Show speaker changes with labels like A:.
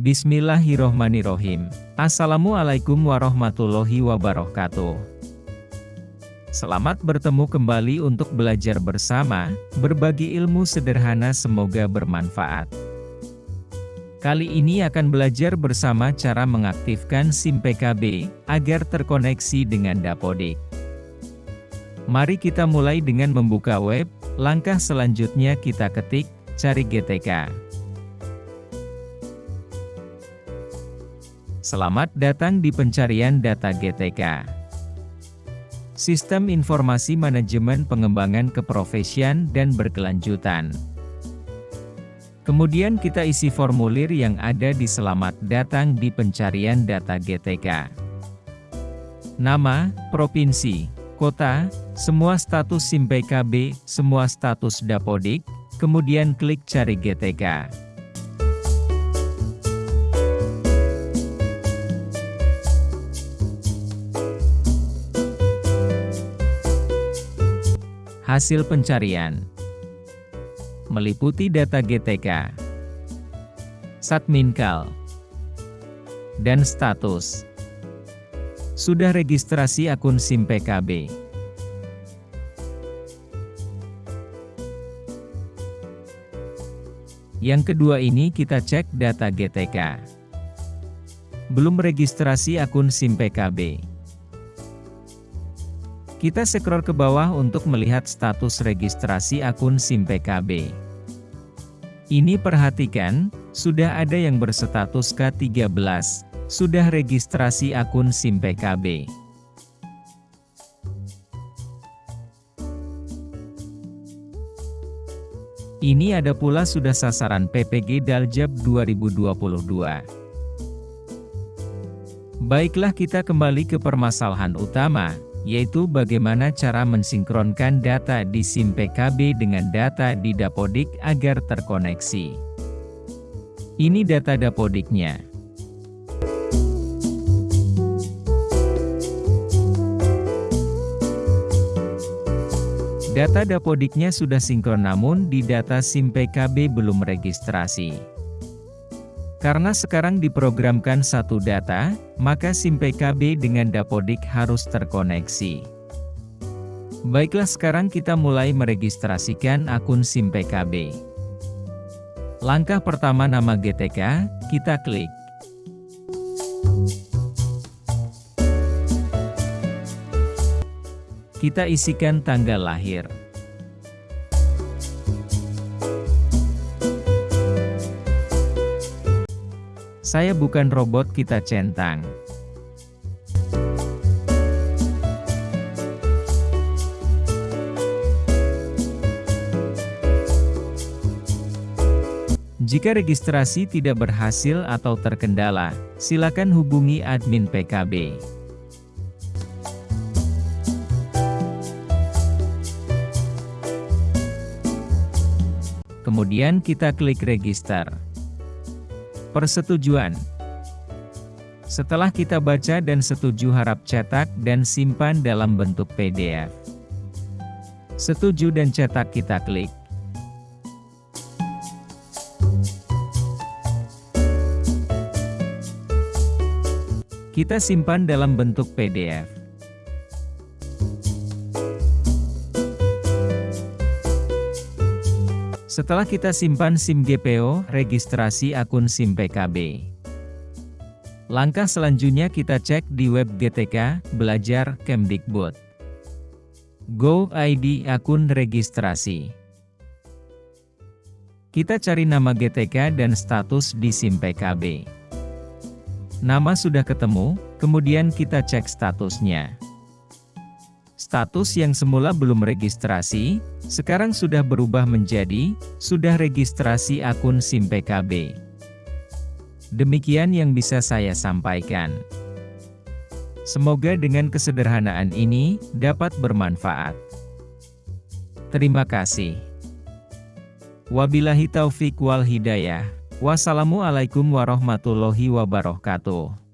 A: Bismillahirrohmanirrohim. Assalamualaikum warahmatullahi wabarakatuh. Selamat bertemu kembali untuk belajar bersama, berbagi ilmu sederhana semoga bermanfaat. Kali ini akan belajar bersama cara mengaktifkan SIM PKB, agar terkoneksi dengan Dapodik. Mari kita mulai dengan membuka web, langkah selanjutnya kita ketik, cari GTK. Selamat datang di pencarian data GTK. Sistem Informasi Manajemen Pengembangan Keprofesian dan Berkelanjutan. Kemudian kita isi formulir yang ada di Selamat Datang di Pencarian Data GTK. Nama, Provinsi, Kota, semua status SIM PKB, semua status Dapodik, kemudian klik Cari GTK. Hasil pencarian meliputi data GTK, Satminkal, dan status. Sudah registrasi akun SIM PKB. Yang kedua ini kita cek data GTK. Belum registrasi akun SIM PKB. Kita scroll ke bawah untuk melihat status registrasi akun SIM PKB. Ini perhatikan, sudah ada yang berstatus K13, sudah registrasi akun SIM PKB. Ini ada pula sudah sasaran PPG Daljab 2022. Baiklah kita kembali ke permasalahan utama, yaitu bagaimana cara mensinkronkan data di SIM PKB dengan data di Dapodik agar terkoneksi. Ini data Dapodiknya. Data Dapodiknya sudah sinkron namun di data SIM PKB belum registrasi. Karena sekarang diprogramkan satu data, maka SIM PKB dengan Dapodik harus terkoneksi. Baiklah sekarang kita mulai meregistrasikan akun SIM PKB. Langkah pertama nama GTK, kita klik. Kita isikan tanggal lahir. Saya bukan robot kita centang. Jika registrasi tidak berhasil atau terkendala, silakan hubungi admin PKB. Kemudian kita klik register. Persetujuan Setelah kita baca dan setuju harap cetak dan simpan dalam bentuk PDF. Setuju dan cetak kita klik. Kita simpan dalam bentuk PDF. Setelah kita simpan SIM GPO, registrasi akun SIM PKB. Langkah selanjutnya kita cek di web GTK, Belajar Kemdikbud. Go ID akun registrasi. Kita cari nama GTK dan status di SIM PKB. Nama sudah ketemu, kemudian kita cek statusnya. Status yang semula belum registrasi, sekarang sudah berubah menjadi, sudah registrasi akun SIM PKB. Demikian yang bisa saya sampaikan. Semoga dengan kesederhanaan ini, dapat bermanfaat. Terima kasih. Wabillahi taufik wal hidayah. Wassalamualaikum warahmatullahi wabarakatuh.